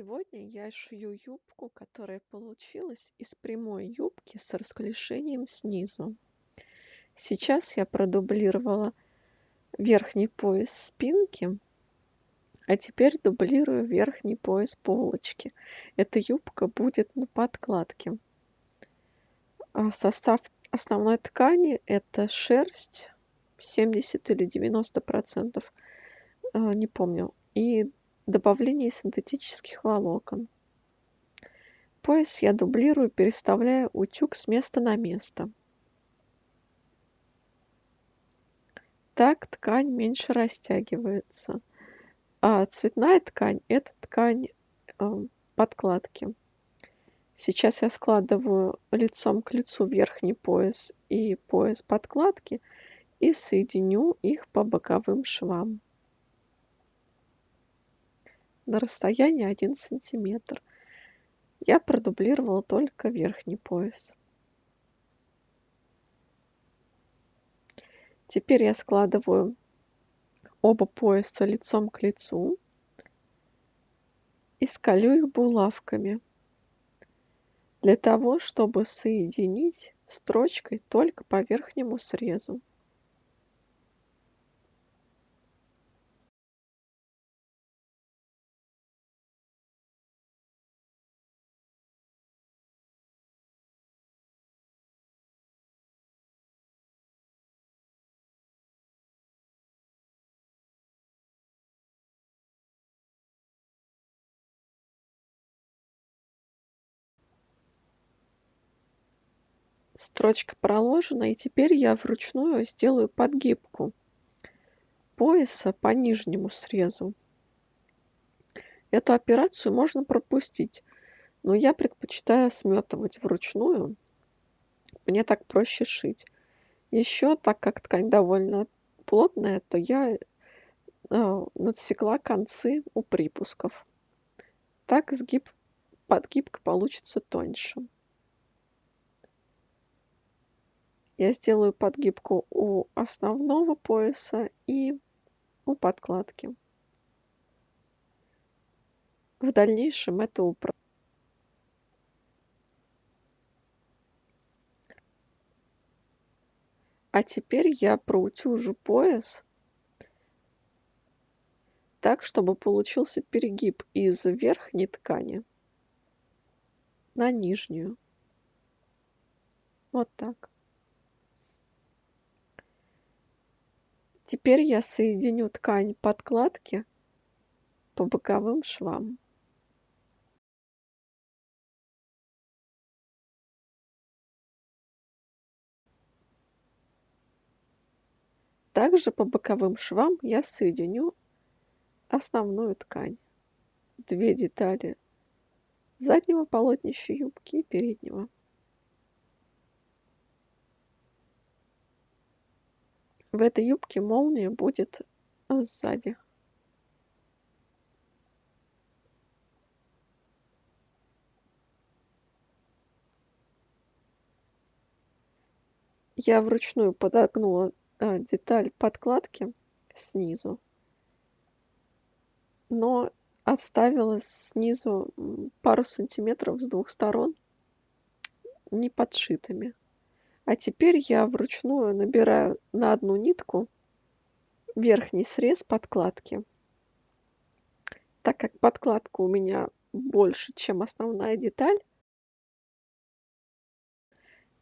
Сегодня я шью юбку, которая получилась из прямой юбки с расклешением снизу. Сейчас я продублировала верхний пояс спинки, а теперь дублирую верхний пояс полочки. Эта юбка будет на подкладке. А состав основной ткани это шерсть 70 или 90 процентов, а, не помню, и добавление синтетических волокон. Пояс я дублирую, переставляя утюг с места на место. Так ткань меньше растягивается. А цветная ткань – это ткань э, подкладки. Сейчас я складываю лицом к лицу верхний пояс и пояс подкладки и соединю их по боковым швам на расстоянии 1 сантиметр. Я продублировала только верхний пояс. Теперь я складываю оба пояса лицом к лицу и скалю их булавками для того, чтобы соединить строчкой только по верхнему срезу. Строчка проложена и теперь я вручную сделаю подгибку пояса по нижнему срезу. Эту операцию можно пропустить но я предпочитаю сметывать вручную. Мне так проще шить. Еще так как ткань довольно плотная то я э, надсекла концы у припусков. Так сгиб подгибка получится тоньше я сделаю подгибку у основного пояса и у подкладки. В дальнейшем это упростит. А теперь я проутюжу пояс так, чтобы получился перегиб из верхней ткани на нижнюю. Вот так. Теперь я соединю ткань подкладки по боковым швам. Также по боковым швам я соединю основную ткань. Две детали заднего полотнища юбки и переднего. В этой юбке молния будет сзади. Я вручную подогнула а, деталь подкладки снизу, но оставила снизу пару сантиметров с двух сторон не подшитыми. А теперь я вручную набираю на одну нитку верхний срез подкладки. Так как подкладка у меня больше, чем основная деталь,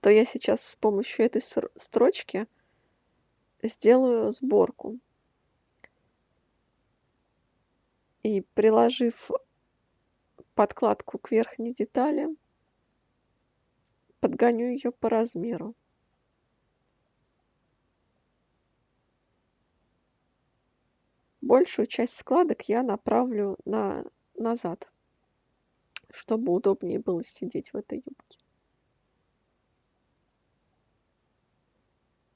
то я сейчас с помощью этой строчки сделаю сборку. И приложив подкладку к верхней детали, подгоню ее по размеру. Большую часть складок я направлю на назад, чтобы удобнее было сидеть в этой юбке.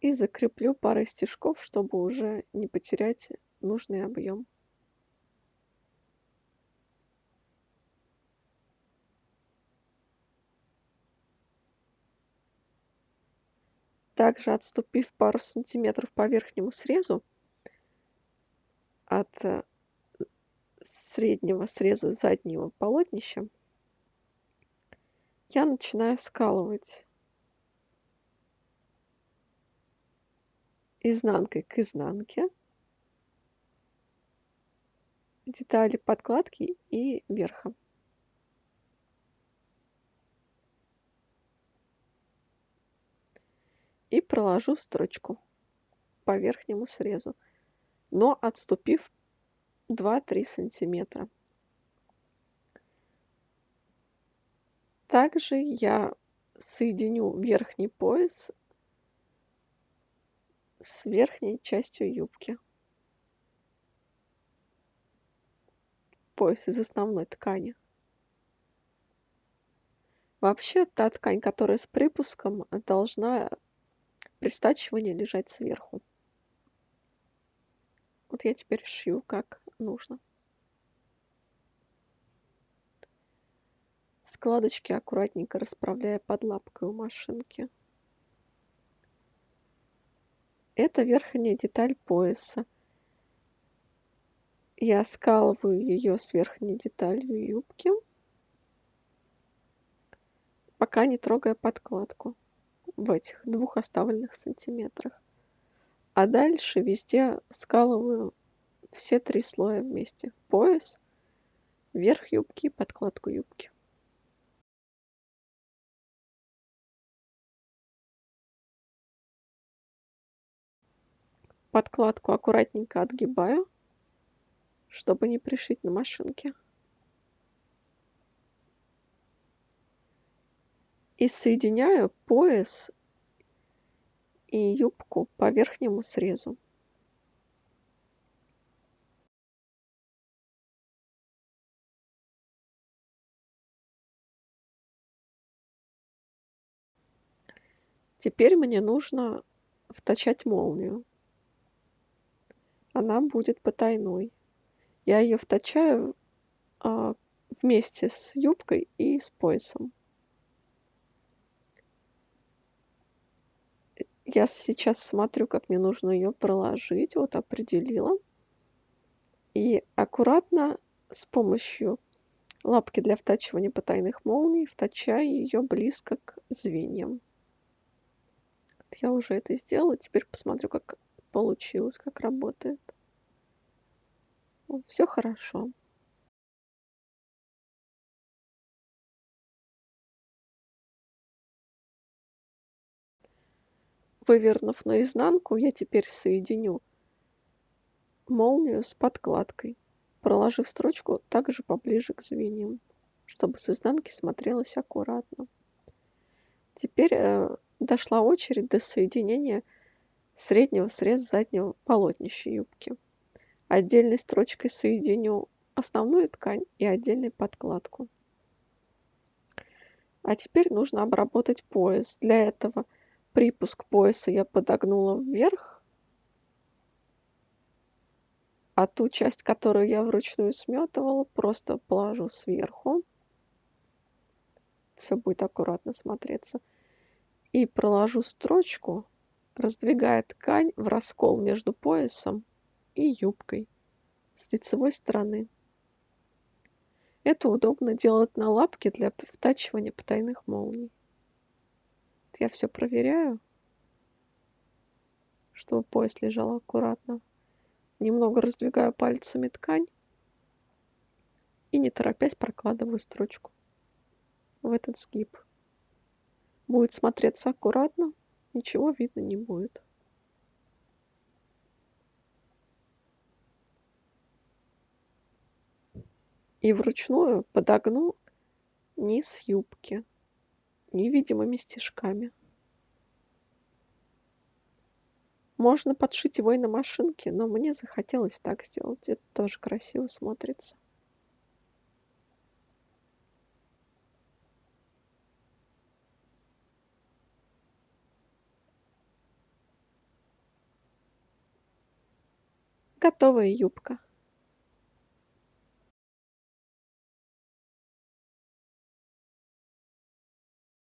И закреплю парой стежков, чтобы уже не потерять нужный объем. Также отступив пару сантиметров по верхнему срезу от э, среднего среза заднего полотнища я начинаю скалывать изнанкой к изнанке детали подкладки и верха. Проложу строчку по верхнему срезу, но отступив 2-3 сантиметра. Также я соединю верхний пояс с верхней частью юбки. Пояс из основной ткани. Вообще та ткань, которая с припуском, должна при стачивании лежать сверху. Вот я теперь шью как нужно. Складочки аккуратненько расправляя под лапкой у машинки. Это верхняя деталь пояса. Я скалываю ее с верхней деталью юбки, пока не трогая подкладку в этих двух оставленных сантиметрах. А дальше везде скалываю все три слоя вместе. Пояс, верх юбки и подкладку юбки. подкладку аккуратненько отгибаю, чтобы не пришить на машинке. И соединяю пояс и юбку по верхнему срезу. Теперь мне нужно втачать молнию она будет потайной. Я ее втачаю а, вместе с юбкой и с поясом. Я сейчас смотрю, как мне нужно ее проложить. Вот определила. И аккуратно с помощью лапки для втачивания потайных молний втачаю ее близко к звеньям. Я уже это сделала. Теперь посмотрю, как получилось, как работает. Все хорошо. Вывернув наизнанку, я теперь соединю молнию с подкладкой, проложив строчку также поближе к звеньям, чтобы с изнанки смотрелось аккуратно. Теперь э, дошла очередь до соединения среднего среза заднего полотнища юбки. Отдельной строчкой соединю основную ткань и отдельной подкладку. А теперь нужно обработать пояс. Для этого припуск пояса я подогнула вверх, а ту часть, которую я вручную сметывала, просто положу сверху. Все будет аккуратно смотреться. И проложу строчку раздвигая ткань в раскол между поясом и юбкой с лицевой стороны. Это удобно делать на лапке для втачивания потайных молний. Я все проверяю, чтобы пояс лежал аккуратно. Немного раздвигаю пальцами ткань и не торопясь прокладываю строчку в этот сгиб. Будет смотреться аккуратно, ничего видно не будет. И вручную подогну низ юбки невидимыми стежками. Можно подшить его и на машинке, но мне захотелось так сделать. Это тоже красиво смотрится. готовая юбка